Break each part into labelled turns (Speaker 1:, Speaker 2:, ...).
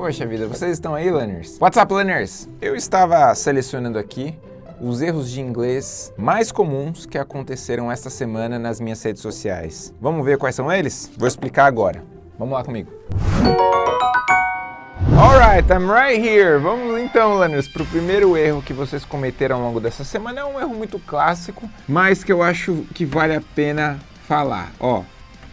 Speaker 1: Poxa vida, vocês estão aí, learners? What's up, learners? Eu estava selecionando aqui os erros de inglês mais comuns que aconteceram esta semana nas minhas redes sociais. Vamos ver quais são eles? Vou explicar agora. Vamos lá comigo. Alright, I'm right here. Vamos então, learners, para o primeiro erro que vocês cometeram ao longo dessa semana. É um erro muito clássico, mas que eu acho que vale a pena falar. Ó,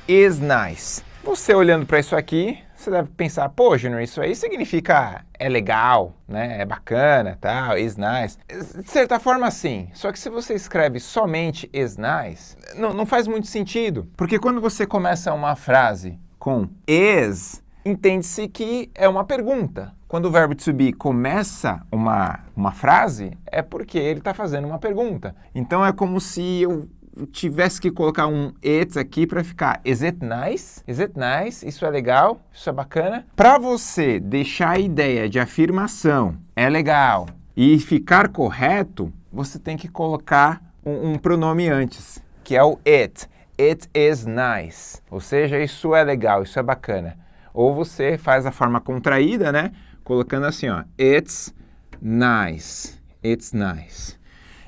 Speaker 1: is nice. Você olhando para isso aqui, você deve pensar, pô, Junior, isso aí significa é legal, né? É bacana, tal, is nice. De certa forma, sim. Só que se você escreve somente is nice, não, não faz muito sentido. Porque quando você começa uma frase com is, entende-se que é uma pergunta. Quando o verbo to be começa uma, uma frase, é porque ele está fazendo uma pergunta. Então é como se eu tivesse que colocar um it aqui para ficar is it nice? Is it nice? Isso é legal? Isso é bacana? Para você deixar a ideia de afirmação é legal e ficar correto, você tem que colocar um, um pronome antes, que é o it. It is nice. Ou seja, isso é legal, isso é bacana. Ou você faz a forma contraída, né? Colocando assim, ó, it's nice. It's nice.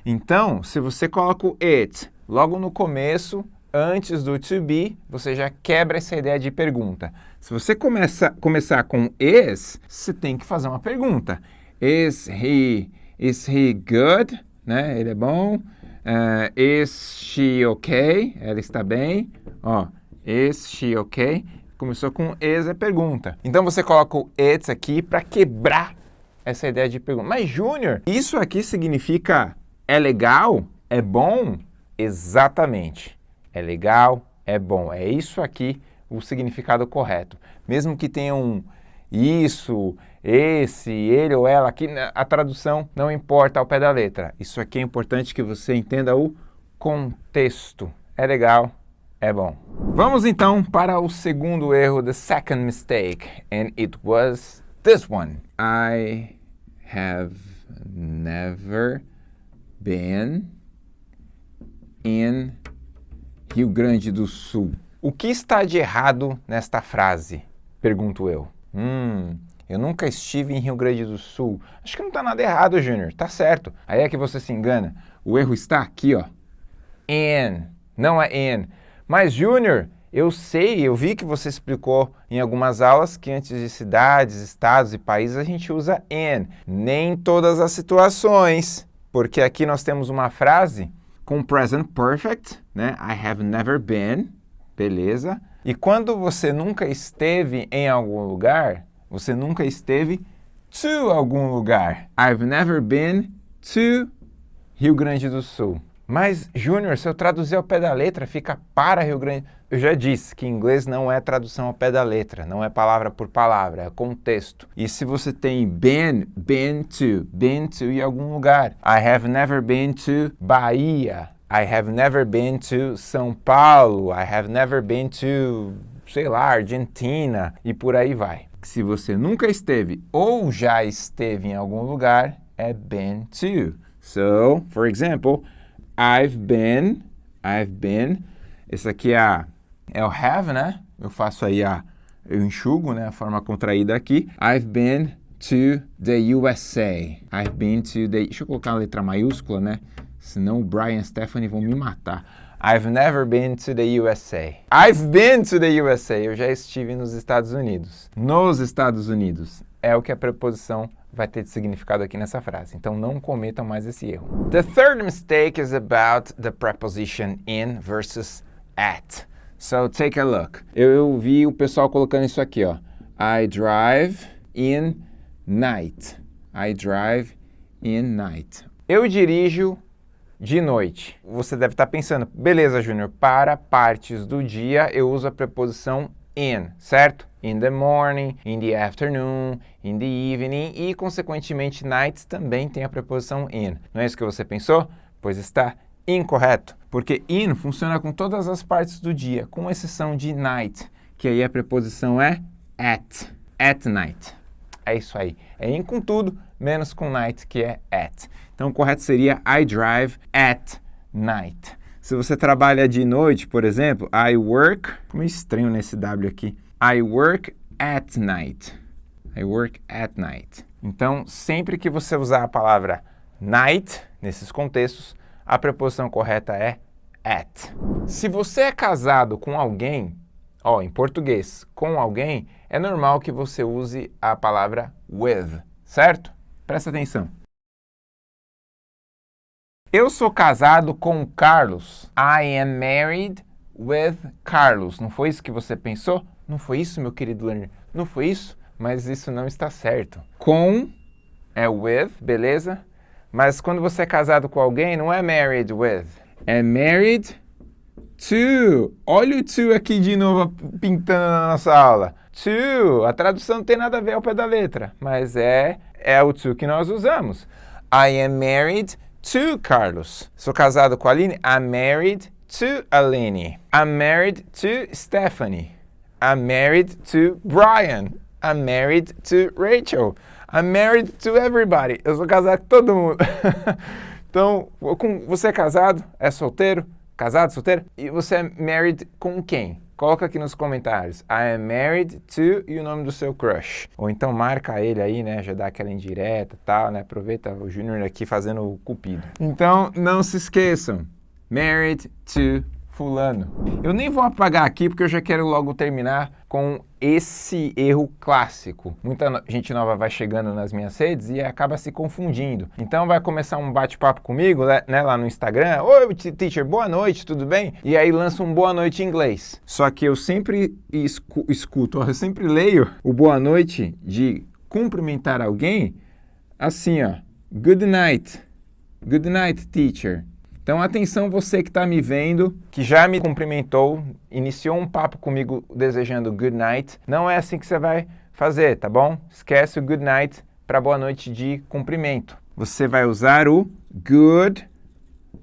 Speaker 1: Então, se você coloca o it Logo no começo, antes do to be, você já quebra essa ideia de pergunta. Se você começa, começar com is, você tem que fazer uma pergunta. Is he, is he good? Né? Ele é bom? Uh, is she okay? Ela está bem? Ó, is she okay? Começou com is é pergunta. Então você coloca o it's aqui para quebrar essa ideia de pergunta. Mas Júnior, isso aqui significa é legal? É bom? Exatamente. É legal, é bom. É isso aqui o significado correto. Mesmo que tenha um isso, esse, ele ou ela, aqui a tradução não importa ao pé da letra. Isso aqui é importante que você entenda o contexto. É legal, é bom. Vamos então para o segundo erro, the second mistake, and it was this one. I have never been in Rio Grande do Sul. O que está de errado nesta frase? Pergunto eu. Hum, eu nunca estive em Rio Grande do Sul. Acho que não está nada errado, Júnior. Tá certo. Aí é que você se engana. O erro está aqui, ó. In. Não é in. Mas, Júnior, eu sei, eu vi que você explicou em algumas aulas que antes de cidades, estados e países a gente usa in. Nem todas as situações. Porque aqui nós temos uma frase com present perfect, né? I have never been, beleza. E quando você nunca esteve em algum lugar, você nunca esteve to algum lugar. I've never been to Rio Grande do Sul. Mas, Júnior, se eu traduzir ao pé da letra, fica para Rio Grande. Eu já disse que inglês não é tradução ao pé da letra, não é palavra por palavra, é contexto. E se você tem been, been to, been to em algum lugar. I have never been to Bahia. I have never been to São Paulo. I have never been to, sei lá, Argentina. E por aí vai. Se você nunca esteve ou já esteve em algum lugar, é been to. So, for example, I've been, I've been, esse aqui é, é o have, né? Eu faço aí a, eu enxugo, né? A forma contraída aqui. I've been to the USA. I've been to the, deixa eu colocar a letra maiúscula, né? Senão o Brian e Stephanie vão me matar. I've never been to the USA. I've been to the USA. Eu já estive nos Estados Unidos. Nos Estados Unidos. É o que a preposição vai ter significado aqui nessa frase. Então não cometam mais esse erro. The third mistake is about the preposition in versus at. So take a look. Eu, eu vi o pessoal colocando isso aqui, ó. I drive in night. I drive in night. Eu dirijo de noite. Você deve estar pensando, beleza, Júnior, para partes do dia eu uso a preposição in, certo? In the morning, in the afternoon, in the evening e, consequentemente, nights também tem a preposição in. Não é isso que você pensou? Pois está incorreto, porque in funciona com todas as partes do dia, com exceção de night, que aí a preposição é at, at night. É isso aí. É in com tudo, menos com night, que é at. Então, o correto seria I drive at night. Se você trabalha de noite, por exemplo, I work... Como é estranho nesse W aqui. I work at night. I work at night. Então, sempre que você usar a palavra night, nesses contextos, a preposição correta é at. Se você é casado com alguém, ó, em português, com alguém, é normal que você use a palavra with, certo? Presta atenção. Eu sou casado com Carlos. I am married with Carlos. Não foi isso que você pensou? Não foi isso, meu querido learner? Não foi isso? Mas isso não está certo. Com é with, beleza? Mas quando você é casado com alguém, não é married with. É married to. Olha o to aqui de novo pintando na nossa aula. To. A tradução não tem nada a ver ao pé da letra, mas é, é o to que nós usamos. I am married to Carlos. Sou casado com a Aline. I'm married to Aline. I'm married to Stephanie. I'm married to Brian. I'm married to Rachel. I'm married to everybody. Eu sou casado com todo mundo. então, com, você é casado? É solteiro? Casado, solteiro? E você é married com quem? Coloca aqui nos comentários. I am married to e o nome do seu crush. Ou então marca ele aí, né? Já dá aquela indireta e tal, né? Aproveita o Júnior aqui fazendo o cupido. Então, não se esqueçam. Married to fulano. Eu nem vou apagar aqui porque eu já quero logo terminar com esse erro clássico. Muita gente nova vai chegando nas minhas redes e acaba se confundindo. Então vai começar um bate-papo comigo né, lá no Instagram. Oi, teacher, boa noite, tudo bem? E aí lança um boa noite em inglês. Só que eu sempre escu escuto, eu sempre leio o boa noite de cumprimentar alguém assim, ó. Good night. Good night, teacher. Então, atenção você que está me vendo, que já me cumprimentou, iniciou um papo comigo desejando good night. Não é assim que você vai fazer, tá bom? Esquece o good night para boa noite de cumprimento. Você vai usar o good,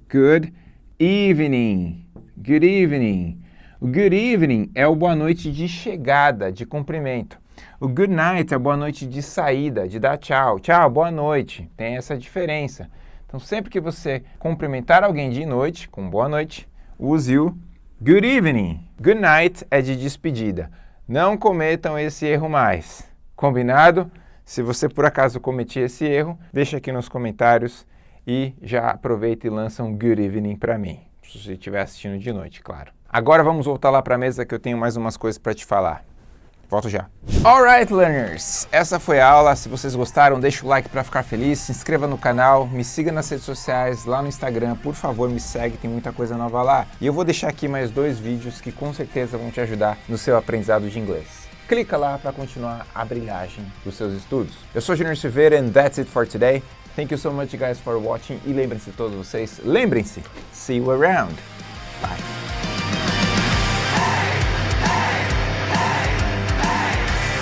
Speaker 1: good evening, good evening. O good evening é o boa noite de chegada, de cumprimento. O good night é a boa noite de saída, de dar tchau. Tchau, boa noite. Tem essa diferença. Então, sempre que você cumprimentar alguém de noite, com boa noite, use o good evening. Good night é de despedida. Não cometam esse erro mais. Combinado? Se você por acaso cometer esse erro, deixa aqui nos comentários e já aproveita e lança um good evening para mim. Se você estiver assistindo de noite, claro. Agora vamos voltar lá para a mesa que eu tenho mais umas coisas para te falar. Volto já. Alright, learners! Essa foi a aula. Se vocês gostaram, deixa o like para ficar feliz, se inscreva no canal, me siga nas redes sociais, lá no Instagram, por favor, me segue, tem muita coisa nova lá. E eu vou deixar aqui mais dois vídeos que com certeza vão te ajudar no seu aprendizado de inglês. Clica lá para continuar a brilhagem dos seus estudos. Eu sou Junior Silveira and that's it for today. Thank you so much guys for watching e lembrem-se todos vocês, lembrem-se, see you around. Bye.